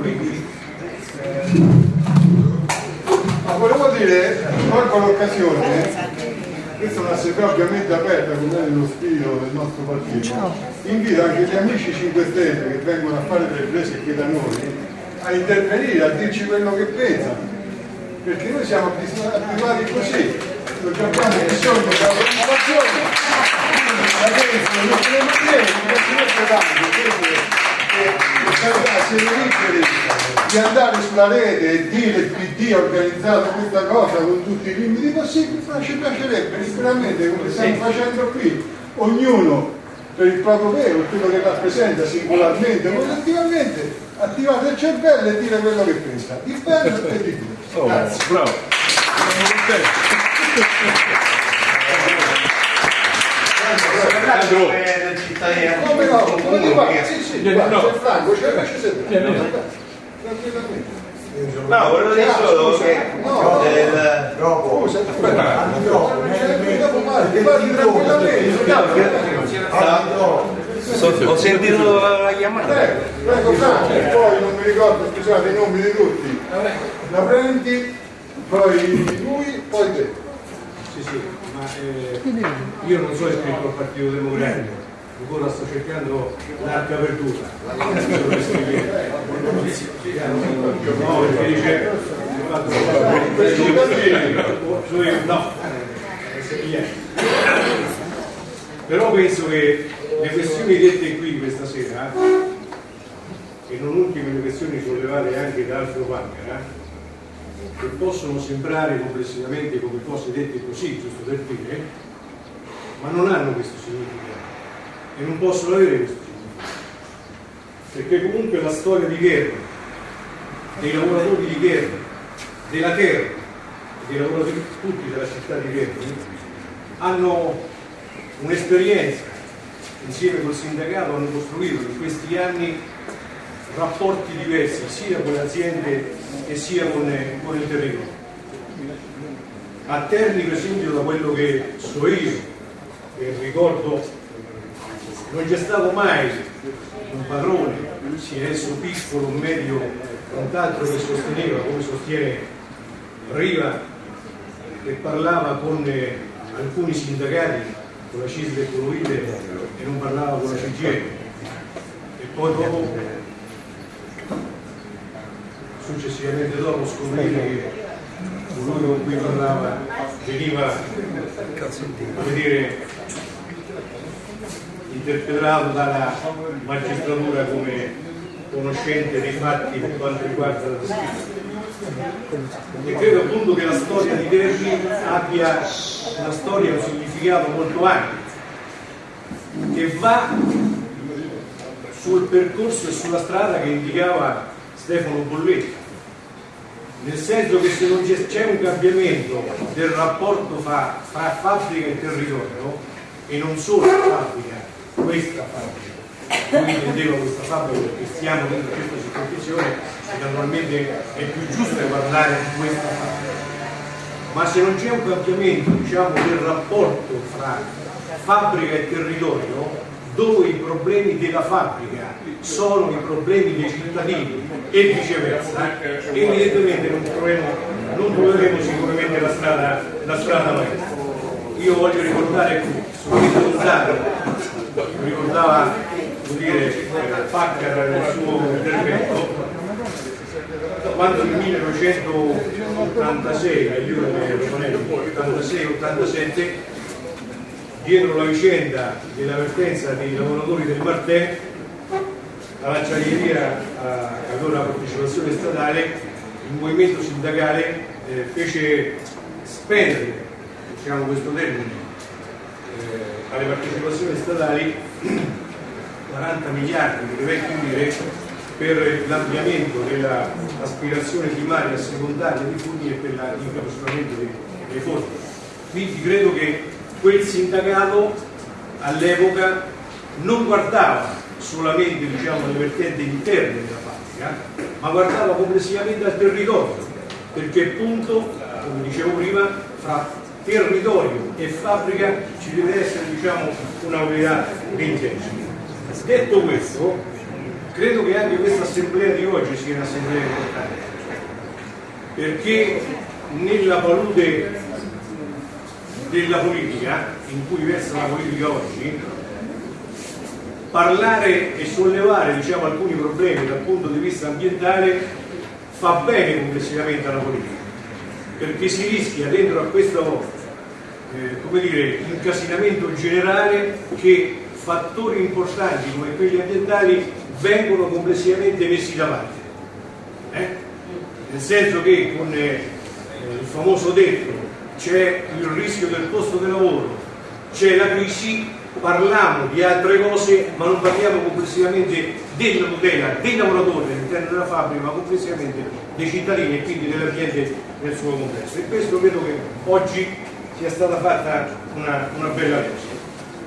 Quindi, eh, ma volevo dire, colgo l'occasione, questa è un'assemblea ovviamente aperta è nello spirito del nostro partito, invito anche gli amici 5 Stelle che vengono a fare delle prese qui da noi a intervenire, a dirci quello che pensano, perché noi siamo abituati così, non abbiamo bisogno della comunicazione, adesso non potremo dire, non si di andare sulla rete e dire il PD ha organizzato questa cosa con tutti i limiti possibili, ma ci piacerebbe sicuramente come stiamo facendo qui, ognuno per il proprio vero, quello che rappresenta singolarmente, positivamente, attivare il cervello e dire quello che pensa, di bello e di brutto. Oh, Grazie. Bravo. Andrew. Come no? Come ti va? Sì, sì, no. c'è Franco, c'è sempre. Tranquillamente. No, volevo dire solo che No, del- Scusa, aspetta. Dopo parli, parli tranquillamente. ho sentito la chiamata. Prego, prego Franco, poi non mi ricordo, scusate i nomi di tutti. La prendi, poi lui, poi te. Sì, sì, ma eh, io non sono iscritto al Partito Democratico, ancora sto cercando l'arca verdura. No, perché dice no, però penso che le questioni dette qui questa sera, e non ultime le questioni sollevate anche da Alfio Pancara, che possono sembrare complessivamente come cose dette così, giusto per dire, ma non hanno questo significato e non possono avere questo. Perché comunque la storia di guerra, dei lavoratori di guerra, della terra, dei lavoratori tutti della città di Verdi, hanno un'esperienza, insieme col sindacato hanno costruito in questi anni rapporti diversi sia con le aziende che sia con, con il territorio. A Terni, per esempio, da quello che so io, e ricordo, non c'è stato mai un padrone, sia esso piccolo, medio, quant'altro che sosteneva, come sostiene Riva, che parlava con eh, alcuni sindacati, con la CISL e con l'UIDE, e non parlava con la CGE. E poi dopo successivamente dopo scoprire che colui con cui parlava veniva come dire interpretato dalla magistratura come conoscente dei fatti per quanto riguarda la descrizione e credo appunto che la storia di Terni abbia una storia un significato molto ampio che va sul percorso e sulla strada che indicava Stefano Bolletti. Nel senso che se non c'è un cambiamento del rapporto fra, fra fabbrica e territorio e non solo fabbrica, questa fabbrica. Lui intendeva questa fabbrica perché stiamo dentro questa circondizione e naturalmente è più giusto parlare di questa fabbrica. Ma se non c'è un cambiamento diciamo, del rapporto fra fabbrica e territorio dove i problemi della fabbrica sono i problemi dei cittadini e viceversa evidentemente non troveremo, non troveremo sicuramente la strada, la strada maestra. Io voglio ricordare qui solamente Gonzago ricordava dire eh, Paccar nel suo intervento. Quando nel 1986 io ero 86-87 dietro la vicenda dell'avvertenza dei lavoratori del Martè all'acciaieria allora partecipazione statale il movimento sindacale eh, fece spendere diciamo questo termine eh, alle partecipazioni statali 40 miliardi di vecchie lire per l'ampliamento dell'aspirazione primaria, secondaria di Fugni e per l'incapsulamento dei, dei fondi. Quindi credo che quel sindacato all'epoca non guardava solamente diciamo, le vertenti interne della fabbrica, ma guardava complessivamente al territorio, perché appunto, come dicevo prima, fra territorio e fabbrica ci deve essere diciamo, una unità di intenti. Detto questo, credo che anche questa assemblea di oggi sia un'assemblea importante, perché nella palude della politica, in cui versa la politica oggi, parlare e sollevare diciamo, alcuni problemi dal punto di vista ambientale fa bene complessivamente alla politica, perché si rischia dentro a questo eh, dire, incasinamento generale che fattori importanti come quelli ambientali vengono complessivamente messi da parte. Eh? Nel senso che con eh, il famoso detto c'è il rischio del posto di lavoro, c'è la crisi, parliamo di altre cose ma non parliamo complessivamente della tutela dei lavoratori all'interno della fabbrica ma complessivamente dei cittadini e quindi dell'ambiente nel suo complesso e questo credo che oggi sia stata fatta una, una bella cosa.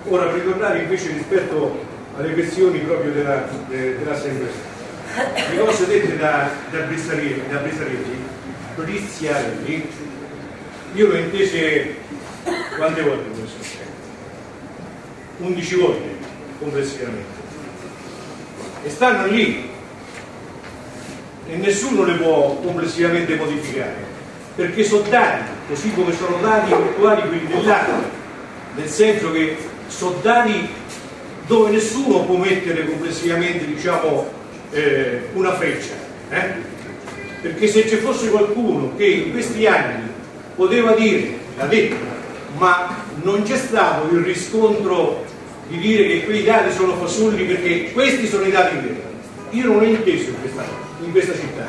Ora per ritornare invece rispetto alle questioni proprio della, de, dell'assemblea le cose dette da, da Brissarelli, da Brissarelli io l'ho intese quante volte questo? 11 volte complessivamente e stanno lì e nessuno le può complessivamente modificare perché sono dati così come sono dati virtuali quelli dell'anno nel senso che sono dati dove nessuno può mettere complessivamente diciamo, eh, una freccia eh? perché se ci fosse qualcuno che in questi anni poteva dire, l'ha detto, ma non c'è stato il riscontro di dire che quei dati sono fasulli perché questi sono i dati veri. Io non ho inteso in questa, in questa città.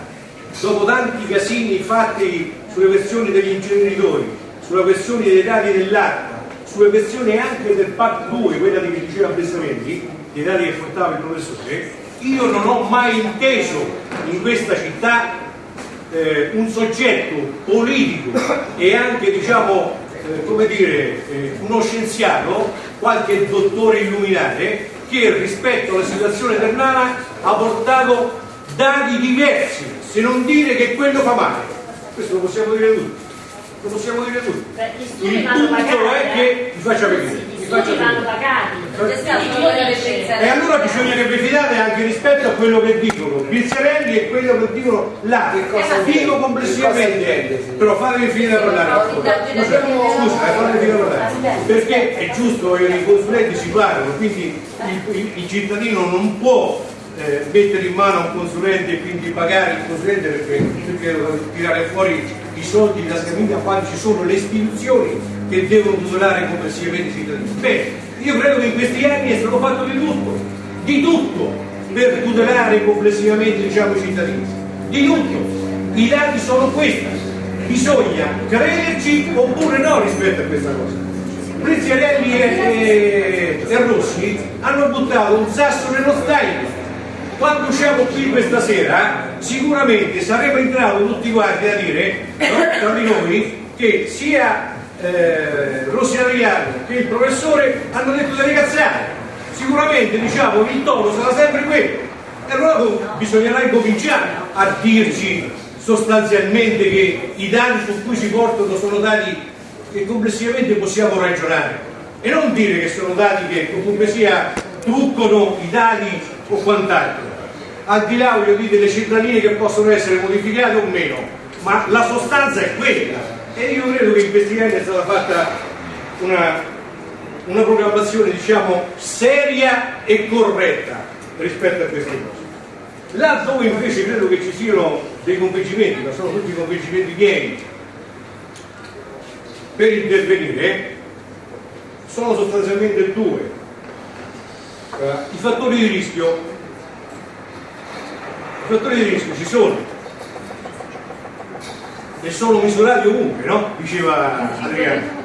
Dopo tanti casini fatti sulle versioni degli inceneritori, sulla questione dei dati dell'acqua, sulle questioni anche del PAC 2, quella di che diceva Bessarelli, dei dati che portava il professore, io non ho mai inteso in questa città eh, un soggetto politico e anche diciamo eh, come dire eh, uno scienziato qualche dottore illuminare che rispetto alla situazione ternana ha portato dati diversi se non dire che quello fa male questo lo possiamo dire tutti. Lo possiamo dire tutti. Il punto è che vi faccia vedere vanno pagati. E allora bisogna che vi fidate anche rispetto a quello che dicono Pizzarelli e quello che dicono là. Dico complessivamente, però fatemi finire a parlare. Scusa, scusa, eh, fatemi finire a parlare. Perché è giusto che i consulenti si parlano, quindi il, il, il cittadino non può eh, mettere in mano un consulente e quindi pagare il consulente perché, perché tirare fuori i soldi da scamiglia quando ci sono le istituzioni che devono tutelare complessivamente i cittadini. Bene, io credo che in questi anni è stato fatto di tutto, di tutto per tutelare complessivamente diciamo, i cittadini, di tutto. I dati sono questi, bisogna crederci oppure no rispetto a questa cosa. Prizziarelli e, e, e Rossi hanno buttato un sasso nello stagno quando usciamo qui questa sera sicuramente saremo in grado tutti quanti a dire no, tra di noi che sia eh, Rossi Adriano che il professore hanno detto delle cazzate sicuramente diciamo il tono sarà sempre quello e allora bisognerà incominciare a dirci sostanzialmente che i dati su cui si portano sono dati che complessivamente possiamo ragionare. E non dire che sono dati che comunque sia truccano i dati o quant'altro al di là voglio dire delle cittadine che possono essere modificate o meno ma la sostanza è quella e io credo che in questi anni è stata fatta una, una programmazione diciamo seria e corretta rispetto a queste cose. Là dove invece credo che ci siano dei convincimenti, ma sono tutti convincimenti pieni per intervenire, sono sostanzialmente due. Uh, I fattori di rischio, fattori di rischio ci sono, e sono misurati ovunque, no? Diceva Adriano.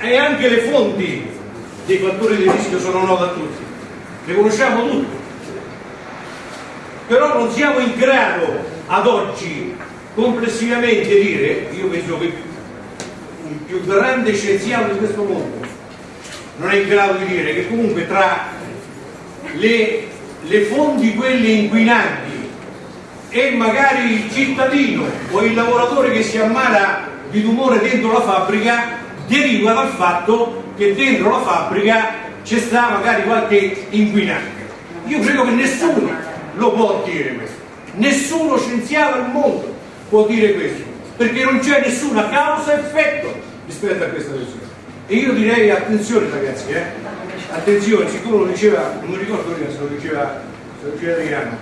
E anche le fonti dei fattori di rischio sono note a tutti, le conosciamo tutti. Però non siamo in grado ad oggi complessivamente dire, io penso che il più grande scienziato di questo mondo non è in grado di dire che comunque tra le, le fonti quelle inquinanti e magari il cittadino o il lavoratore che si ammala di tumore dentro la fabbrica deriva dal fatto che dentro la fabbrica c'è sta magari qualche inquinante. Io credo che nessuno lo può dire questo, nessuno scienziato al mondo può dire questo, perché non c'è nessuna causa-effetto rispetto a questa questione. E io direi attenzione ragazzi, eh? Attenzione, siccome lo diceva, non mi ricordo prima se lo diceva, se lo diceva Adriano,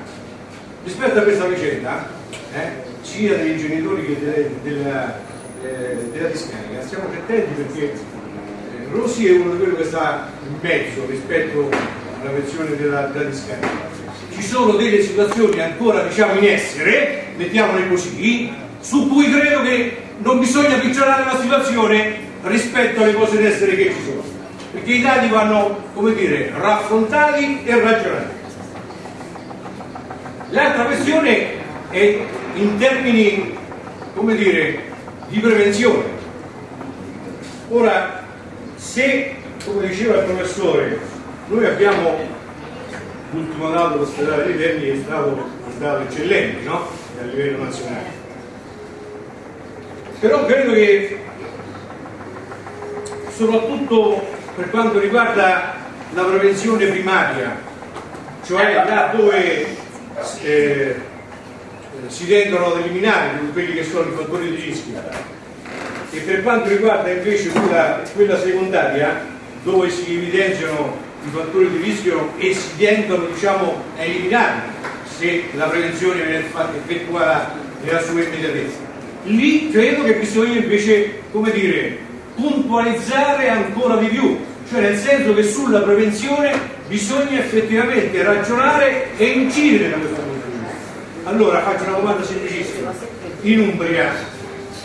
rispetto a questa vicenda, eh, sia dei genitori che delle, della, eh, della discarica, stiamo attenti perché eh, Rossi è uno di quelli che sta in mezzo rispetto alla versione della, della discarica. Ci sono delle situazioni ancora diciamo in essere, mettiamole così, su cui credo che non bisogna peggiorare la situazione rispetto alle cose in essere che ci sono. Perché i dati vanno, come dire, raffrontati e ragionati. L'altra questione è in termini, come dire, di prevenzione. Ora, se, come diceva il professore, noi abbiamo l'ultimo dato dell'ospedale di Terni è stato un dato eccellente, no? A livello nazionale. Però credo che soprattutto per quanto riguarda la prevenzione primaria, cioè là dove eh, si tendono ad eliminare quelli che sono i fattori di rischio e per quanto riguarda invece quella, quella secondaria dove si evidenziano i fattori di rischio e si tendono diciamo, a eliminarli se la prevenzione viene fatta effettuata nella sua immediatezza. Lì credo che bisogna invece, come dire, puntualizzare ancora di più, cioè nel senso che sulla prevenzione bisogna effettivamente ragionare e incidere da questo punto di vista. Allora faccio una domanda semplicissima. In Umbria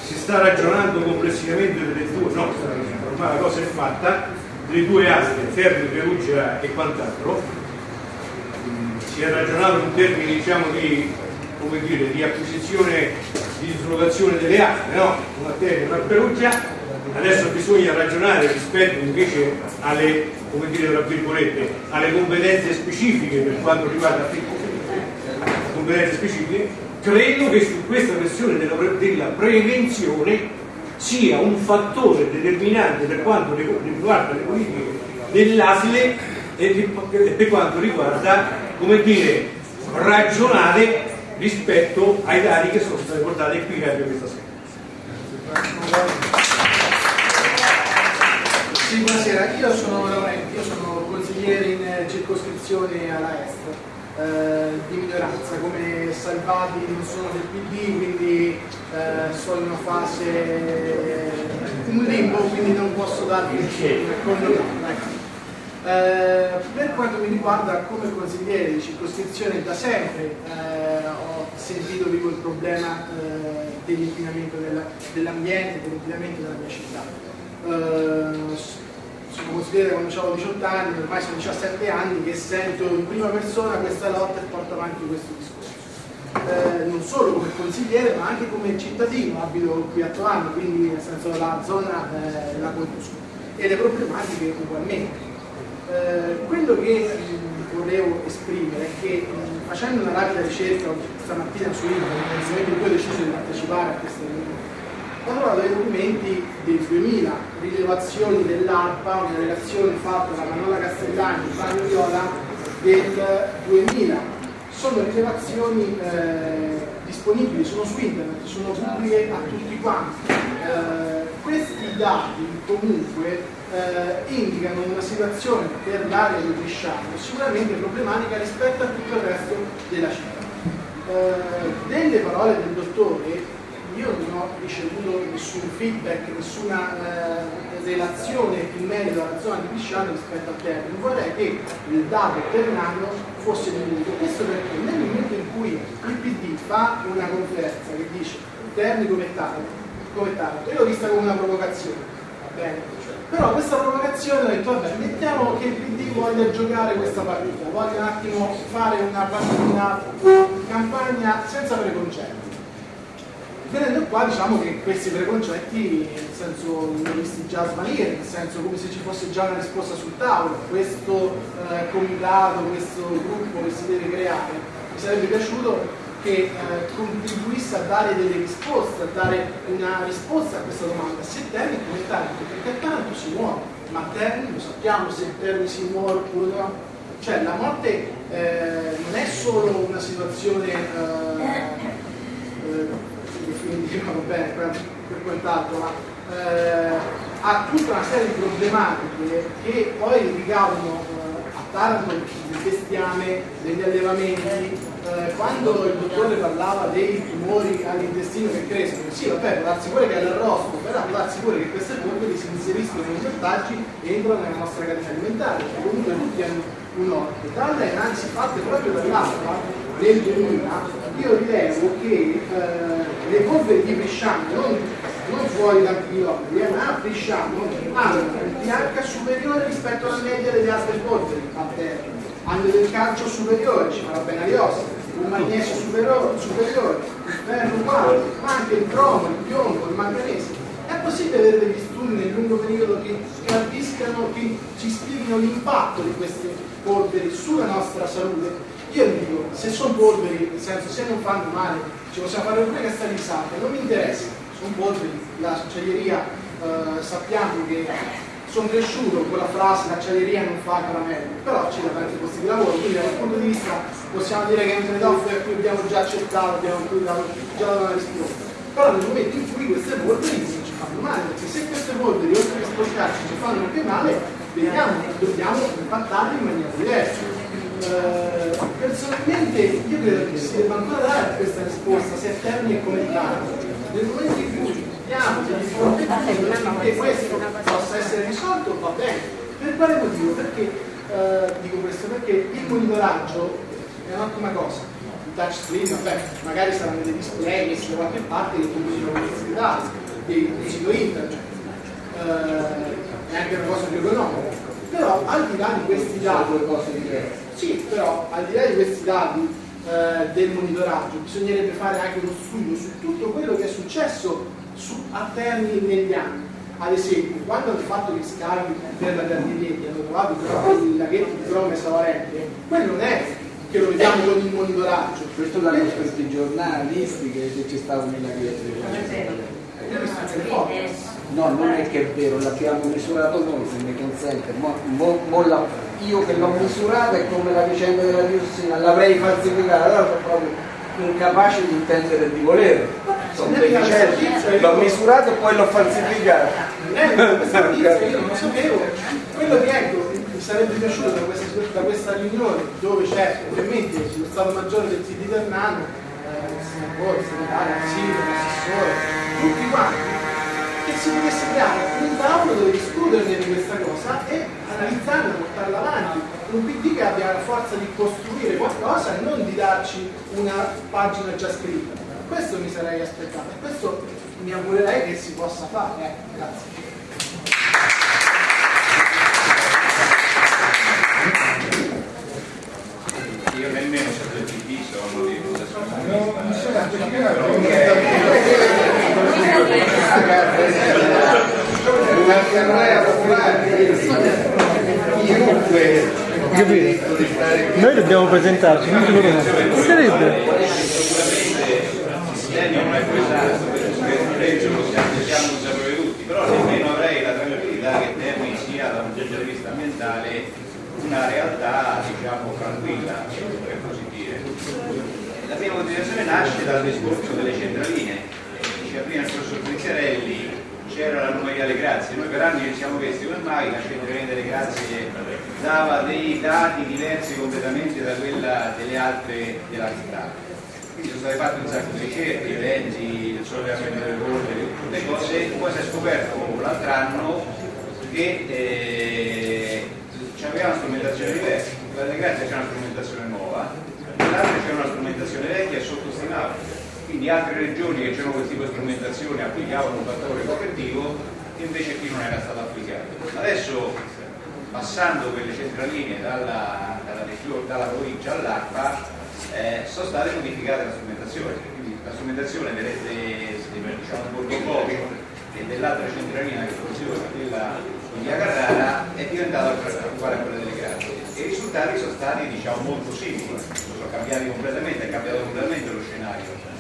si sta ragionando complessivamente delle due, no, ormai la cosa è fatta, delle due aste, Ferro, Perugia e quant'altro, si è ragionato in termini diciamo di, come dire, di acquisizione, di dislocazione delle aste, no? Una terra, una Perugia, adesso bisogna ragionare rispetto invece alle, dire, alle competenze specifiche per quanto riguarda le competenze specifiche, credo che su questa questione della, della prevenzione sia un fattore determinante per quanto riguarda le politiche dell'ASLE e per quanto riguarda, come dire, ragionare rispetto ai dati che sono stati portati qui anche questa sera. Sì, buonasera, io sono Laurenti, io sono consigliere in eh, circoscrizione alla est eh, di minoranza, come Salvati non sono del PD, quindi eh, sono in una fase, un limbo, quindi non posso darvi un condono. Ecco. Eh, per quanto mi riguarda come consigliere di circoscrizione da sempre eh, ho sentito vivo il problema eh, dell'inquinamento dell'ambiente, dell'inquinamento della mia città. Eh, sono consigliere quando avevo 18 anni, ormai sono 17 anni che sento in prima persona questa lotta e porto avanti questo discorso. Eh, non solo come consigliere ma anche come cittadino, abito qui a Tovano, quindi nel senso la zona eh, la conosco e le problematiche ugualmente. Eh, quello che volevo esprimere è che facendo una rapida ricerca stamattina su internet, in cui ho deciso di partecipare a questa trovato dei documenti del 2000, rilevazioni dell'ARPA, una relazione fatta da Manola Castellani e Fabio Viola del 2000. Sono rilevazioni eh, disponibili, sono su internet, sono pubbliche a tutti quanti. Eh, questi dati comunque eh, indicano una situazione per l'area di Bresciano sicuramente problematica rispetto a tutto il resto della città. Eh, delle parole del dottore io non ho ricevuto nessun feedback, nessuna eh, relazione in merito alla zona di Pisciano rispetto al termine. Vorrei che il dato per l'anno fosse diminuito. Questo perché nel momento in cui il PD fa una conferenza che dice Terni come Taranto, io l'ho vista come una provocazione, va bene? Però questa provocazione ho detto, vabbè, mettiamo che il PD voglia giocare questa partita, voglia un attimo fare una, una campagna senza preconcetti Venendo qua diciamo che questi preconcetti nel senso li visti già svanire, nel senso come se ci fosse già una risposta sul tavolo, questo eh, comitato, questo gruppo che si deve creare, mi sarebbe piaciuto che eh, contribuisse a dare delle risposte, a dare una risposta a questa domanda, se termini come tanto, perché tanto si muove ma Terni, lo sappiamo se Terni si muore oppure no. Cioè la morte eh, non è solo una situazione eh, definitiva, va bene, per, per quant'altro, ma eh, ha tutta una serie di problematiche che poi ricadono eh, a Taranto del bestiame, degli allevamenti, eh, quando il dottore parlava dei tumori all'intestino che crescono, sì, vabbè, può darsi pure che è l'arrosto, però può darsi pure che queste polveri si inseriscono nei ortaggi e entrano nella nostra catena alimentare, perché comunque tutti hanno un orto. Dalle analisi fatte proprio dall'acqua nel 2000, io rilevo che eh, le polveri di Bresciano, non, non fuori da chilometri, eh, ma a Bresciano, hanno un pH superiore rispetto alla media delle altre polveri a terra hanno del calcio superiore, ci farà bene agli ossi, un magnesio superiore, superiore il ferro uguale, ma anche il cromo, il piombo, il manganese. È possibile avere degli studi nel lungo periodo che capiscano, che ci spieghino l'impatto di queste polveri sulla nostra salute? Io dico, se sono polveri, nel senso se non fanno male, ci possiamo fare pure che sta risate, non mi interessa, sono polveri, la acciaieria eh, sappiamo che sono cresciuto con la frase l'acciaieria non fa caramello, però ci da tanti posti di lavoro, quindi dal punto di vista possiamo dire che è un trade-off a cui abbiamo già accettato, abbiamo già dato una risposta. Però nel momento in cui queste polveri non ci fanno male, perché se queste polveri oltre che sporcarci ci fanno anche male, vediamo, dobbiamo impattarle in maniera diversa. Personalmente io credo che si debba ancora dare questa risposta, se è termine e commentare. Nel momento in cui abbiamo degli scontri che questo possa essere risolto, va bene. Per quale motivo? Perché eh, dico questo? Perché il monitoraggio è un'ottima cosa. Il touchscreen, vabbè, magari saranno dei display messi da qualche parte che conducono questi dati, dei sito internet. Eh, è anche una cosa più economica. Però al di là di questi dati, sì, però al di là di questi dati eh, del monitoraggio bisognerebbe fare anche uno studio su tutto quello che è successo su, a Terni negli anni. Ad esempio, quando hanno fatto gli scavi per la Gardinieri hanno trovato i laghetti di Roma e Savarente, quello non è che lo vediamo con il monitoraggio. Questo l'hanno scritto i giornalisti che ci stavano i laghetti. No, non è che è vero, l'abbiamo misurato noi, se mi consente. Mo, mo, mo la, io che l'ho misurata è come la vicenda della diossina, l'avrei falsificata, allora sono proprio incapace di intendere e di volere. Sono l'ho misurato e poi l'ho falsificato. io non sapevo. Quello che ecco, mi sarebbe piaciuto da questa, da questa riunione, dove c'è ovviamente lo Stato Maggiore del PD Ternano, eh, il senatore, il segretario, il sindaco, l'assessore, tutti quanti, che si potesse creare un tavolo dove discuterne di questa cosa e analizzarla, portarla avanti. Un PD che abbia la forza di costruire qualcosa e non di darci una pagina già scritta. Questo mi sarei aspettato e questo mi augurerei che si possa fare. Eh, grazie. Io nemmeno so del PD sono di Non sono specificato. Un'assemblea popolare. Chiunque Noi dobbiamo presentarci, non siamo consapevoli tutti, però nemmeno avrei la tranquillità che Terni sia da un punto di vista ambientale una realtà diciamo tranquilla, per così dire. La mia motivazione nasce dal discorso delle centraline. Diceva prima il professor Pizziarelli, c'era l'anomalia delle grazie, noi per anni ci siamo chiesti come mai la centralina delle grazie. Dava dei dati diversi completamente da quella delle altre della città. Quindi sono state fatte un sacco di ricerche, eventi, il sollevamento delle polveri, tutte cose, poi si è scoperto l'altro anno che eh, c'aveva una strumentazione diversa, la delle grazie c'è una strumentazione nuova, l'altra c'è una strumentazione vecchia e sottostimata quindi altre regioni che c'erano quel tipo di strumentazione applicavano un fattore correttivo che invece qui non era stato applicato. Adesso passando quelle centraline dalla, dalla, dalla provincia all'ARPA eh, sono state modificate la strumentazione, quindi la strumentazione vedete diciamo bordo Borgo e dell'altra centralina che funziona, quella di Via Carrara, è diventata uguale a quella delle Grazie. E i risultati sono stati diciamo molto simili, sono cambiati completamente, è cambiato completamente lo scenario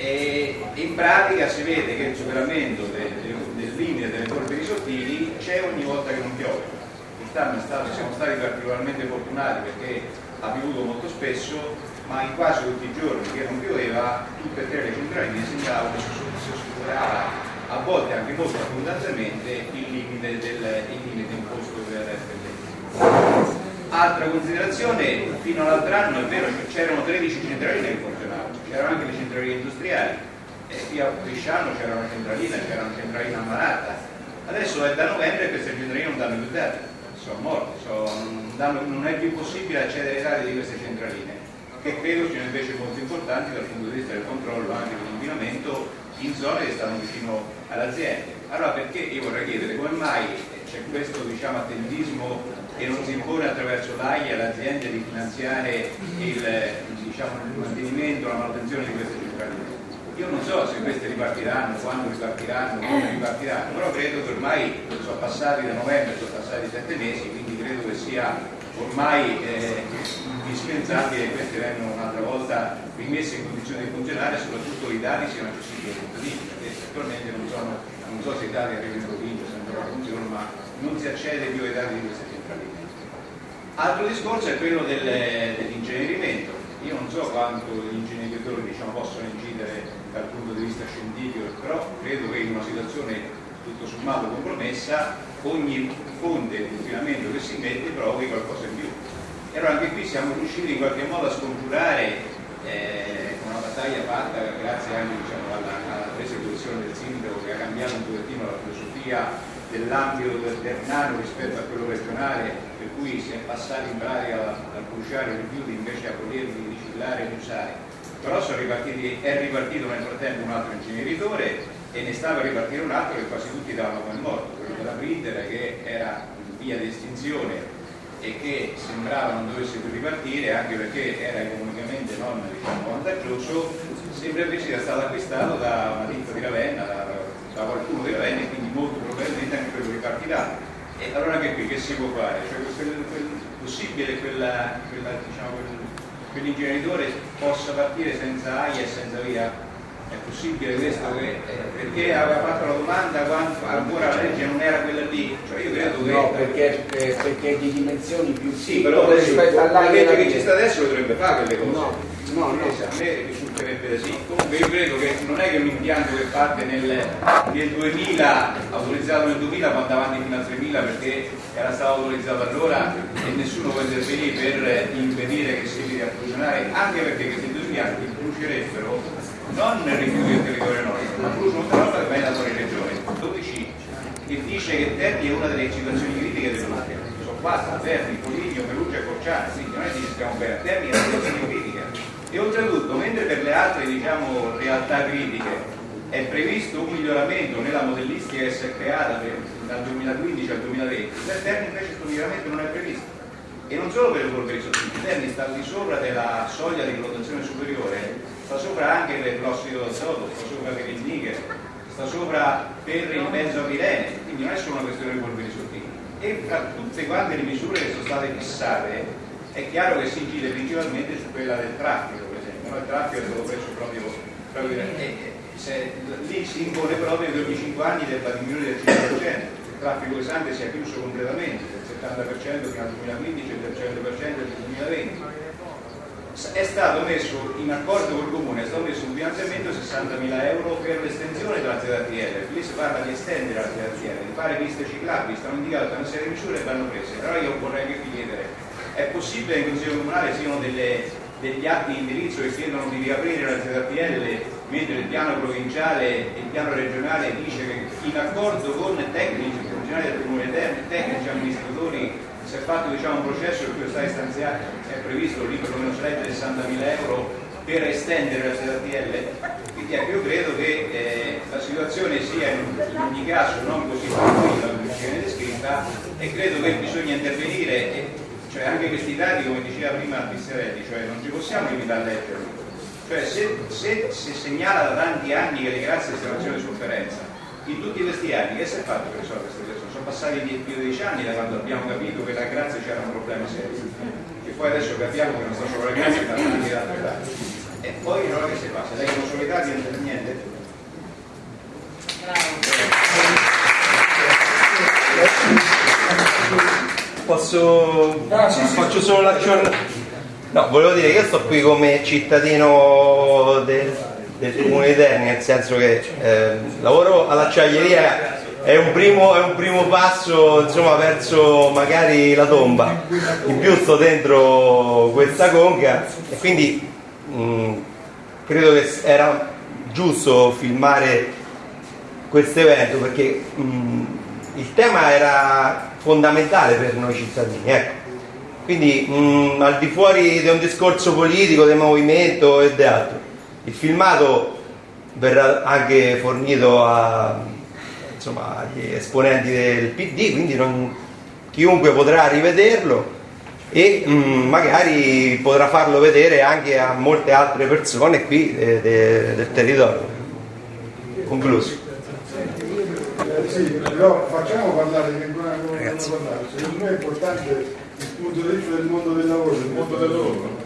e in pratica si vede che il superamento del limite delle polveri sottili c'è ogni volta che non piove. Quest'anno siamo stati particolarmente fortunati perché ha piovuto molto spesso, ma in quasi tutti i giorni che non pioveva, tutte e tre le centraline segnavano che si superava a volte anche molto abbondantemente il limite, del, il limite imposto per, per Altra considerazione, fino all'altro anno è vero c'erano 13 centraline che funzionavano, c'erano anche le centraline industriali, e qui a Bresciano c'era una centralina, c'era una centralina Malata, adesso è da novembre che queste centraline non danno più dati, sono morte, sono, non è più possibile accedere ai dati di queste centraline, che credo siano invece molto importanti dal punto di vista del controllo anche dell'inquinamento in zone che stanno vicino alle aziende. Allora perché io vorrei chiedere come mai c'è questo diciamo, attendismo che non si impone attraverso l'AIA alle aziende di finanziare il, diciamo, il mantenimento, la manutenzione di queste centraline? Io non so se queste ripartiranno, quando ripartiranno, come ripartiranno, però credo che ormai sono passati da novembre, sono passati sette mesi, quindi credo che sia ormai eh, indispensabile che queste vengano un'altra volta rimesse in condizione di funzionare e soprattutto i dati siano accessibili ai cittadini, perché attualmente non, sono, non so se i dati arrivano in provincia, se ancora funzionano, ma non si accede più ai dati di queste. Altro discorso è quello del, dell'incenerimento. Io non so quanto gli inceneritori diciamo, possono incidere dal punto di vista scientifico, però credo che in una situazione tutto sommato compromessa ogni fonte di inquinamento che si mette provi qualcosa in più. E allora anche qui siamo riusciti in qualche modo a scongiurare eh, una battaglia fatta grazie anche diciamo, alla, alla presa di posizione del sindaco che ha cambiato un pochettino la filosofia dell'ambito del Ternano rispetto a quello regionale, per cui si è passati in pratica dal bruciare i rifiuti invece a poterli riciclare e riusare. Però è ripartito nel frattempo un altro inceneritore e ne stava a ripartire un altro che quasi tutti davano come morto, quello della Britter che era in via di estinzione e che sembrava non dovesse più ripartire anche perché era economicamente non diciamo, vantaggioso, sembra invece sia stato acquistato da una ditta di Ravenna, da, da qualcuno di Ravenna e quindi molto probabilmente anche quello ripartirà. E allora anche qui che si può fare? Cioè, quel, quel, possibile quella, quella, diciamo, quel, quell'ingegnitore possa partire senza AIA e senza via? È possibile questo che, perché aveva fatto la domanda quando ancora la legge non era quella lì? Cioè io credo che. No, perché, perché di dimensioni più sì, però rispetto alla legge che ci sta adesso dovrebbe fare quelle cose. No, no, no. A me risulterebbe sì. Comunque io credo che non è che un impianto che parte nel, nel 2000, autorizzato nel 2000, va avanti fino al 3000 perché era stato autorizzato allora e nessuno può intervenire per impedire che si vada a funzionare, anche perché questi due impianti brucierebbero non rifiuti del territorio nostro, ma bruciano una roba che viene da fuori regione, 12 che dice che Terni è una delle situazioni critiche del mare. Sono quattro, Terni, Foligno, Perugia e Corciano, quindi non è che stiamo bene, Terni è una situazione. E oltretutto, mentre per le altre diciamo, realtà critiche è previsto un miglioramento nella modellistica che si è creata per, dal 2015 al 2020, per Terni invece questo miglioramento non è previsto. E non solo per le polveri sottili, Terni sta al di sopra della soglia di valutazione superiore sta sopra anche per l'ossido d'azoto, sta sopra per il nichel, sta sopra per il mezzo avirene, quindi non è solo una questione di polveri sottili. E tra tutte quante le misure che sono state fissate è chiaro che si incide principalmente su quella del traffico, per esempio, no? il traffico è stato preso proprio, proprio e, se, lì si impone proprio che ogni 5 anni debba diminuire del 5%, il traffico pesante sia chiuso completamente, del 70% fino al 2015 e del 100% del 2020 è stato messo in accordo col comune, è stato messo un finanziamento di 60.000 euro per l'estensione della ZTL, qui si parla di estendere la ZTL, di fare piste ciclabili, stanno indicate una serie di misure e vanno prese, però io vorrei chiedere, è possibile che in Consiglio Comunale siano delle, degli atti di indirizzo che chiedono di riaprire la ZTL mentre il piano provinciale e il piano regionale dice che in accordo con tecnici, funzionari del comune tecnici, amministratori si è fatto diciamo, un processo per cui è stato stanziato, è previsto lì per di 60.000 euro per estendere la ZTL, quindi ecco, io credo che eh, la situazione sia in, ogni caso non così tranquilla come viene descritta e credo che bisogna intervenire, cioè anche questi dati come diceva prima Pisserelli, cioè non ci possiamo limitare a leggerli, cioè se, se si segnala da tanti anni che le grazie siano una di sofferenza, in tutti questi anni che si è fatto per risolvere queste persone? Sono passati più di dieci anni da quando abbiamo capito che la grazia c'era un problema serio e poi adesso capiamo che non sta solo la grazia ma anche altre dati e poi allora che si passa? Leggono solo i dati non c'è niente? Bravo. Posso... faccio solo l'aggiornamento. No, volevo dire che io sto qui come cittadino del, del comune di Terni, nel senso che eh, lavoro all'acciaieria è un, primo, è un primo passo insomma, verso magari la tomba. In più sto dentro questa conca e quindi mh, credo che era giusto filmare questo evento perché mh, il tema era fondamentale per noi cittadini. Ecco. Quindi mh, al di fuori di un discorso politico, del movimento e di altro, il filmato verrà anche fornito a, insomma, agli esponenti del PD, quindi non, chiunque potrà rivederlo e mh, magari potrà farlo vedere anche a molte altre persone qui eh, de, del territorio. Concluso. Sì, però facciamo parlare che ancora non Ragazzi. parlare. Secondo me è importante il punto di vista del mondo del lavoro, del mondo del lavoro.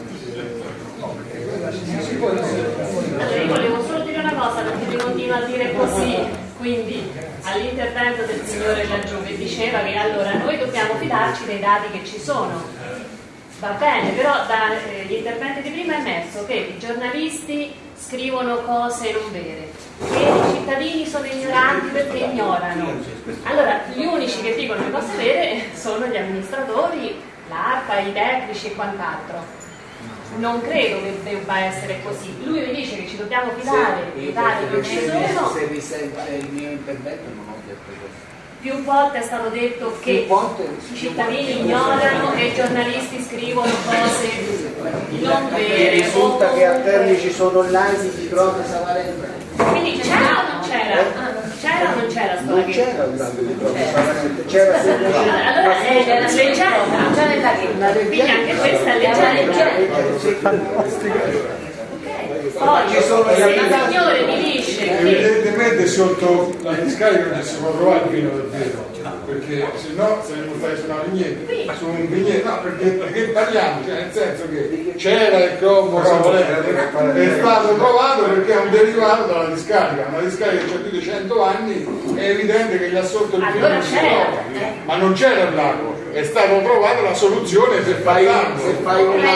Allora io volevo solo dire una cosa perché mi continua a dire così, quindi all'intervento del signore laggiù che diceva che allora noi dobbiamo fidarci dei dati che ci sono. Va bene, però dagli eh, interventi di prima è emerso che i giornalisti scrivono cose non vere, che i cittadini sono ignoranti perché ignorano. Allora, gli unici che dicono le cose vere sono gli amministratori, l'ARPA, i tecnici e quant'altro. Non credo che debba essere così. Lui mi dice che ci dobbiamo fidare dati che ci sono. Se risente il mio intervento non ho detto questo. Più volte è stato detto che i cittadini ignorano e i giornalisti scrivono cose non Mi vere. risulta o che a Terni ci sono online di Croce Savarente. Quindi c'era o non c'era? Ah, C'era o non c'era Non c'era un grande di c'era. Semplicemente Allora è leggenda. Quindi anche questa è leggenda. Poi Ci sono gli se il signore mi dice che Evidentemente sotto la discarica non si può trovare il vino del vero, perché se no saremmo stati su una vignetta, su un vigneto, no, perché, perché parliamo, cioè nel senso che c'era il cromo è stato trovato perché è un derivato dalla discarica, una discarica che ha più di 100 anni, è evidente che gli assorto il vino Allora non si trova, ma non c'era il è stato trovato la soluzione per fai, se fai una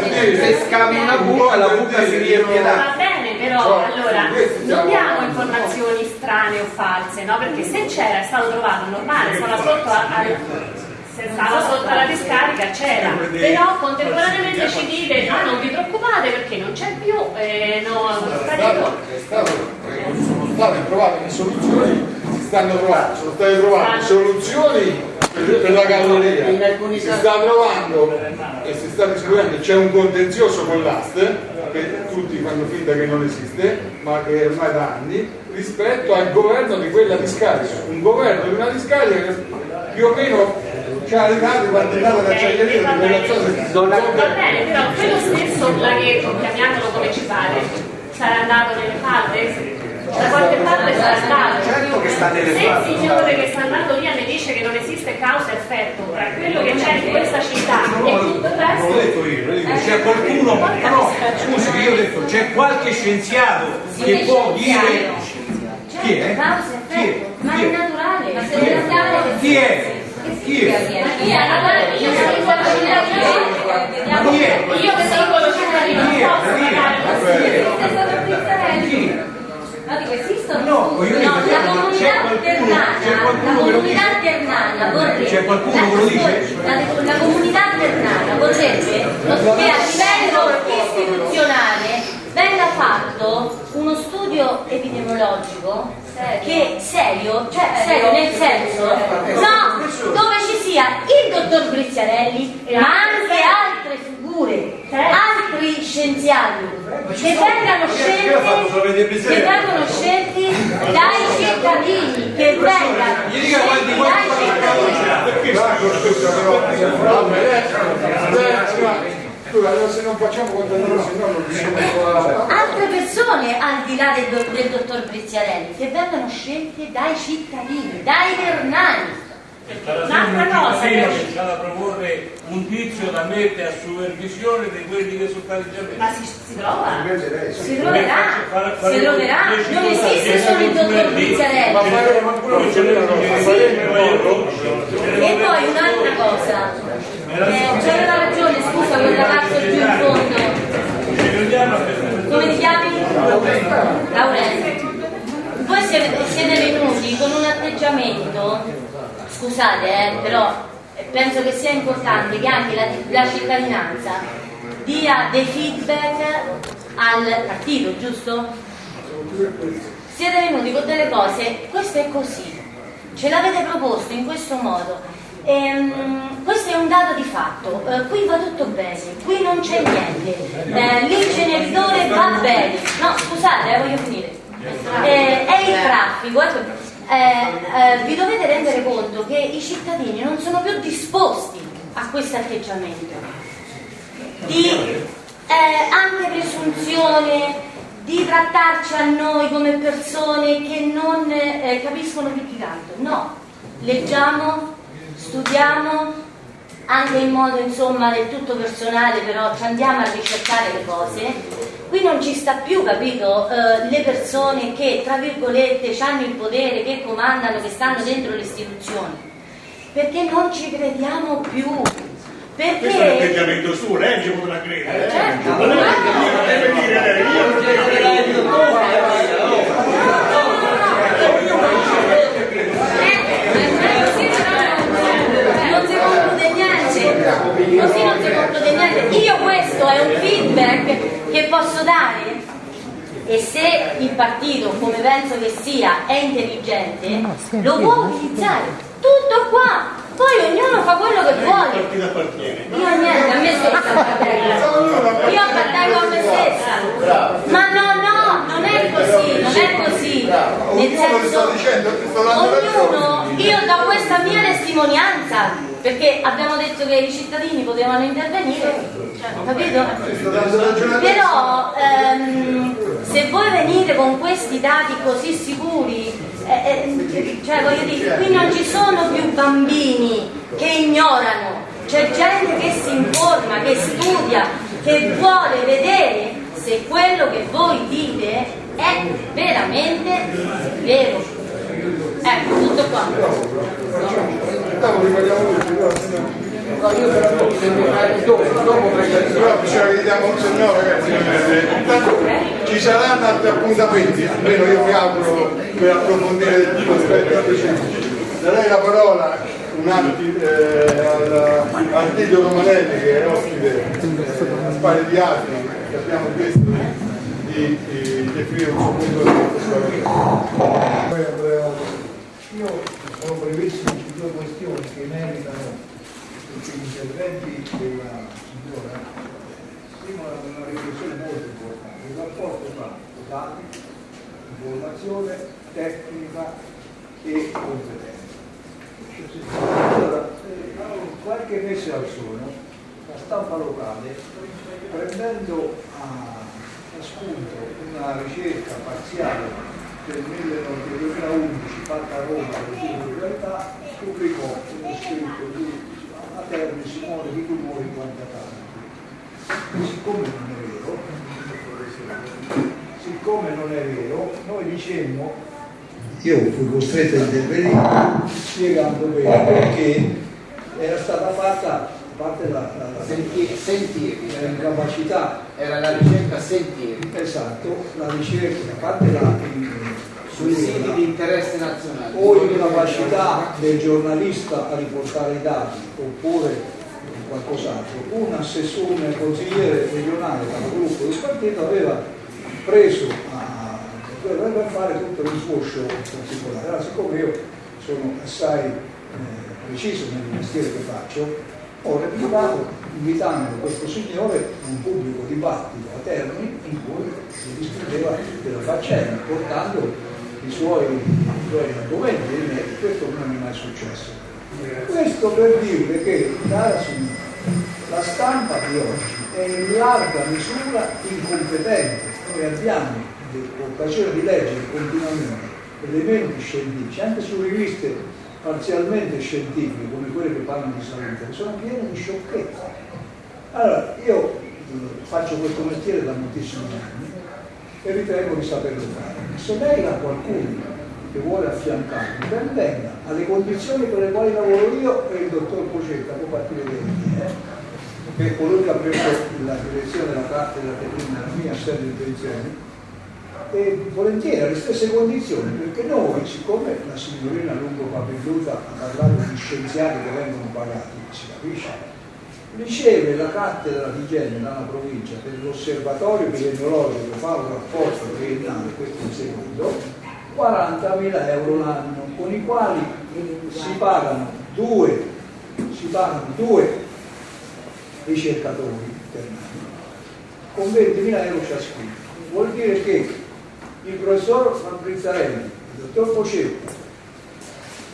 dire- se scavi una buca, la buca si riempie Va bene, però allora non diamo informazioni strane o false, no? Perché se c'era, è stato trovato normale, stava sotto a- al- se stava sotto alla discarica c'era, però contemporaneamente ci dite no non vi preoccupate perché non c'è più, eh, no, È sparito. stato- sono state trovate le soluzioni, si stanno trovando, sono state trovate soluzioni per, la galleria, In alcuni si sta trovando e si sta discutendo, c'è un contenzioso con l'AST, che tutti fanno finta che non esiste, ma che è ormai da anni, rispetto al governo di quella discarica, un governo di una discarica che più o meno ci ha arrivato quando è andata l'acciaieria di quella Non Va bene, però quello stesso laghetto, chiamiamolo come ci pare, sarà andato nelle falde? Da qualche parte sarà andato. Certo che sta nelle Se il signore che sta andando via mi dice che non esiste causa e effetto tra quello che c'è in questa città e tutto il Non resto. l'ho detto io, detto, c'è qualcuno, no, scusi, io ho detto, c'è qualche scienziato che può dire chi è? Causa e Chi è? effetto, ma Chi è è? naturale, ma se Chi è? naturale Chi è? Chi è? Chi è? Sono Ma chi è? Io che singolo cittadino non Chi è? posso Chi è? pagare Chi? No, dico, esistono No, io no, la comunità ternana, qualcuno la che lo comunità dice? ternana vorrebbe, C'è qualcuno che lo dice? La, la comunità ternana vorrebbe che a livello istituzionale venga fatto uno studio epidemiologico che serio, cioè serio nel senso, no, dove ci sia il dottor Briziarelli, ma anche altre figure, altri scienziati che vengano scelti, che vengono scelti dai cittadini, che vengano eh, se non facciamo contatore, se no non riusciamo a... altre persone al di là del, do- del dottor Briziarelli che vengano scelte dai cittadini, dai ternani. Un'altra un cosa cittadino che che c'ha da proporre un tizio da mettere a supervisione di quelli che sono stati già messi. ma si, si trova Si troverà, si troverà, non esiste solo il dottor Pizzarelli. Ma E poi un'altra cosa, eh, c'aveva ragione, scusa, quel ragazzo più in fondo, come ti chiami? Laurenzio. Voi siete, siete venuti con un atteggiamento, scusate eh, però eh, penso che sia importante che anche la, la cittadinanza dia dei feedback al partito, giusto? Siete venuti con delle cose, questo è così, ce l'avete proposto in questo modo. Ehm, questo è un dato di fatto, Eh, qui va tutto bene, qui non c'è niente, Eh, l'inceneritore va bene, no scusate, eh, voglio finire, Eh, è il traffico, ecco, eh, eh, vi dovete rendere conto che i cittadini non sono più disposti a questo atteggiamento di eh, anche presunzione di trattarci a noi come persone che non eh, capiscono più di tanto. No, leggiamo, studiamo, anche in modo insomma del tutto personale, però ci andiamo a ricercare le cose. Qui non ci sta più, capito, eh, le persone che, tra virgolette, hanno il potere, che comandano, che stanno dentro le istituzioni. Perché non ci crediamo più. Perché... Questo è l'atteggiamento suo, lei ci potrà credere. Certo, Ma non deve dire lei, io non credo. Così non si conclude niente. Io questo è un feedback che posso dare. E se il partito come penso che sia è intelligente lo può utilizzare tutto qua. Poi ognuno fa quello che vuole. io niente, a me stessa appartengo. Io appartengo a me stessa. Ma no, no, non è così, non è così. Nel sto senso, sto ognuno, io do questa mia testimonianza, perché abbiamo detto che i cittadini potevano intervenire, cioè, capito? Te. Però ehm, se voi venite con questi dati così sicuri, eh, eh, cioè voglio dire, qui non ci sono più bambini che ignorano, c'è gente che si informa, che studia, che vuole vedere se quello che voi dite è veramente vero. Ecco, tutto qua. Tutti, però, No, io però dopo, dopo ragazzi. Eh, intanto ci saranno altri appuntamenti almeno io mi auguro per approfondire tutto aspetto specifici darei la parola un attimo eh, al, al Tito Romanelli che è ospite a spalle di altri che abbiamo chiesto di, di definire un suo punto di vista Io sono previsto su due questioni che meritano tutti gli interventi della signora. Prima una riflessione molto importante, il rapporto tra dati, informazione, tecnica e competenza. Allora, qualche mese al sono, la stampa locale, prendendo a spunto una ricerca parziale del 1911 fatta a Roma dall'Istituto di Realtà, pubblicò uno scritto di a termine Simone di Tumori 40 anni. E siccome non è vero, siccome non è vero, noi dicemmo, io fui costretto a intervenire spiegando bene perché era stata fatta a parte la, la, la sentieri, sentieri. la incapacità Era la ricerca sentieri Esatto, la ricerca, a parte la, sui siti di interesse nazionale. o incapacità del giornalista a riportare i dati oppure qualcos'altro, un assessore, un consigliere regionale capogruppo del partito aveva preso a, per fare tutto il suo show particolare. Allora, siccome io sono assai eh, preciso nel mestiere che faccio, ho replicato invitando questo signore a un pubblico dibattito a Termini in cui si discuteva della faccenda, portando i suoi, i suoi argomenti e questo non è mai successo. Questo per dirle che, signora, la stampa di oggi è in larga misura incompetente. Noi abbiamo l'occasione di leggere continuamente elementi scientifici, anche su riviste parzialmente scientifiche come quelle che parlano di salute sono piene di sciocchezze. Allora, io eh, faccio questo mestiere da moltissimi anni e ritengo di saperlo fare. Se lei ha qualcuno che vuole affiancarmi, ben venga. Alle condizioni per le quali lavoro io e il dottor Pocetta, può farti vedere chi è, che colui che ha preso la direzione della cattedra che prima la mia sede di pensione, e volentieri alle stesse condizioni, perché noi, siccome la signorina Lungo Papelluta ha parlato di scienziati che vengono pagati, si capisce, riceve la cattedra di igiene dalla provincia per l'osservatorio epidemiologico fa un rapporto triennale, questo è il secondo, 40.000 euro l'anno, con i quali si pagano due, si pagano due ricercatori internali con 20.000 euro ciascuno. Vuol dire che il professor Fabbrizzarelli, il dottor Focetta,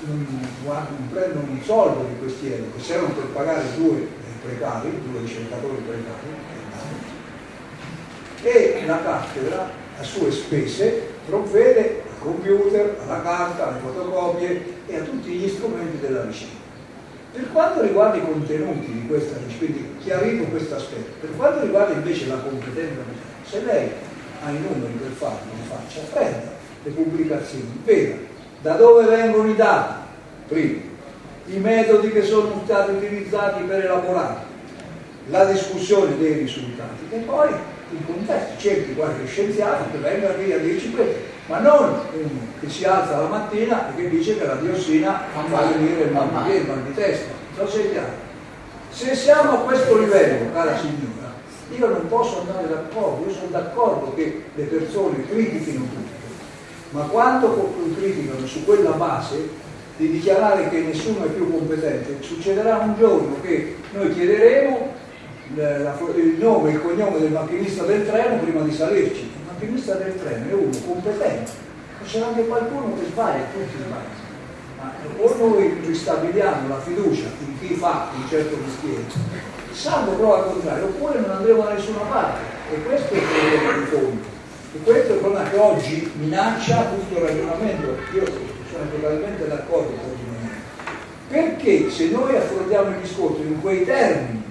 non, non prendono un soldo di questi euro che servono per pagare due precari, due ricercatori precari, e la cattedra a sue spese provvede computer, alla carta, alle fotocopie e a tutti gli strumenti della ricerca. Per quanto riguarda i contenuti di questa ricerca, quindi chiarito questo aspetto, per quanto riguarda invece la competenza, se lei ha i numeri per farlo, lo faccia, prenda le pubblicazioni, veda da dove vengono i dati, prima, i metodi che sono stati utilizzati per elaborare, la discussione dei risultati e poi il contesto, cerchi qualche scienziato che venga qui a dirci questo, ma non uno che si alza la mattina e che dice che la diossina fa venire il mal di il mal di testa. Non sei chiaro? Se siamo a questo livello, cara signora, io non posso andare d'accordo, io sono d'accordo che le persone critichino tutto, ma quando criticano su quella base di dichiarare che nessuno è più competente, succederà un giorno che noi chiederemo il nome e il cognome del macchinista del treno prima di salirci. Macchinista del treno è uno competente, ma c'è anche qualcuno che sbaglia, tutti sbagliano. O noi ristabiliamo la fiducia in chi fa un certo mestiere, salvo però al contrario, oppure non andremo da nessuna parte. E questo è il problema di fondo. E questo è il problema che oggi minaccia tutto il ragionamento. Io sono totalmente d'accordo con il ragionamento. Perché se noi affrontiamo il discorso in quei termini,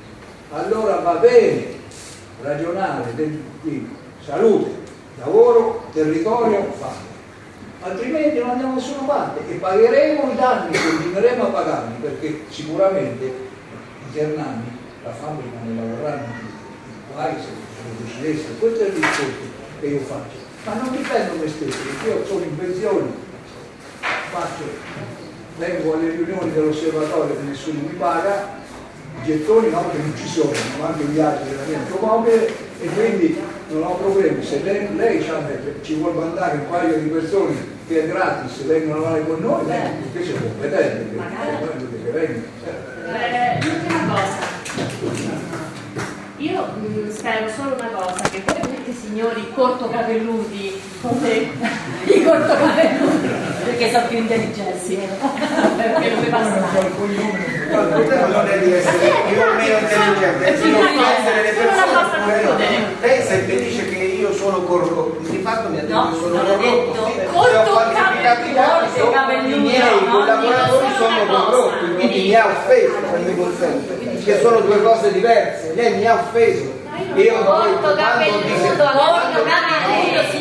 allora va bene ragionare di salute, lavoro, territorio, fame. Altrimenti non andiamo da nessuna parte e pagheremo i danni, continueremo a pagarli perché sicuramente i ternani la fabbrica ne lavoreranno tutti, guai se decidesse, questo è il discorso che io faccio. Ma non dipendo me stesso, perché io sono in pensione, faccio, vengo alle riunioni dell'osservatorio che nessuno mi paga, gettoni no, che non ci sono, ma anche viaggi della mia automobile e quindi non ho problemi. Se lei, lei ci vuole mandare un paio di persone che è gratis vengono a lavorare con noi, lei perché c'è competente, che, vengono. Eh, l'ultima cosa. Io mh, spero solo una cosa, che voi questi signori cortocapelluti, come i cortocapelluti, perché sono più intelligenti, perché non mi passa non è di essere più o meno intelligente, è di non essere le persone. Lei se dice che io sono corrotto, di fatto mi ha detto che sono corrotto, se ho falsificato i miei collaboratori sono corrotti, quindi mi ha offeso, mi consente che sono due cose diverse. Lei mi ha offeso. Io ho detto quando dice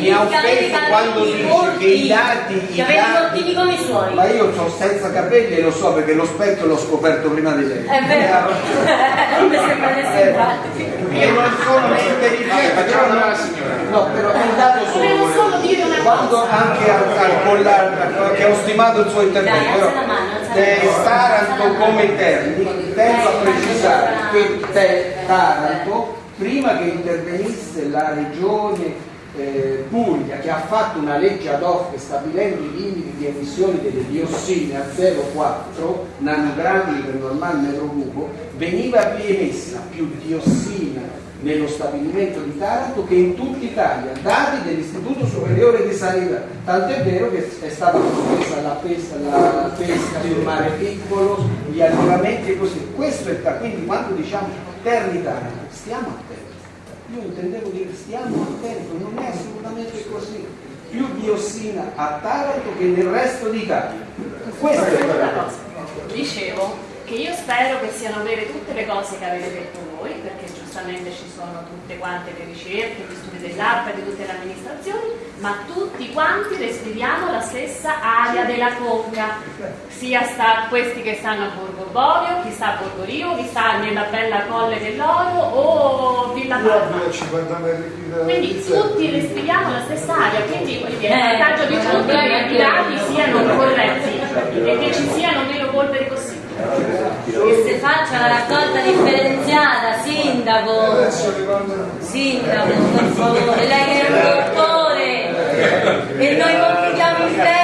mi ha offeso quando dice che i dati, i dati come i suoi. ma io ho senza capelli e lo so perché lo specchio l'ho scoperto prima di lei. È vero. Mi sembra di simpatico. Io non sono né intelligente, però no, signora. No, però il dato Volevo solo dire una quando cosa. anche al, al collar, che ho stimato il suo intervento, però, eh, Taranto come Terni, tengo a precisare che te, Taranto, prima che intervenisse la regione eh, Puglia che ha fatto una legge ad hoc stabilendo i limiti di emissione delle diossine a 0,4 nanogrammi per normale metro cubo, veniva emessa più diossina nello stabilimento di Taranto che in tutta Italia, dati dell'Istituto Superiore di Sanità. Tant'è vero che è stata sospesa la pesca, la pesca sul mare piccolo, gli allevamenti e così. Questo è quindi quando diciamo Terni Taranto, stiamo attenti. Io intendevo dire stiamo attenti, non è assolutamente così. Più diossina a Taranto che nel resto d'Italia. Questo è Una cosa, dicevo che io spero che siano vere tutte le cose che avete detto voi, perché giustamente ci sono tutte quante le ricerche, gli studi dell'ARPA e di tutte le amministrazioni, ma tutti quanti respiriamo la stessa aria della conca, sia sta, questi che stanno a Borgo Borio, chi sta a Borgo Rio, chi sta nella bella Colle dell'Oro o Villa Palma. a 50 metri qui da Quindi tutti respiriamo la stessa aria, quindi dire, il vantaggio di tutti è che i dati siano corretti e che ci siano meno polveri possibili. Che si faccia la raccolta differenziata, sindaco. Sindaco, per favore, lei è un dottore. E noi confidiamo in te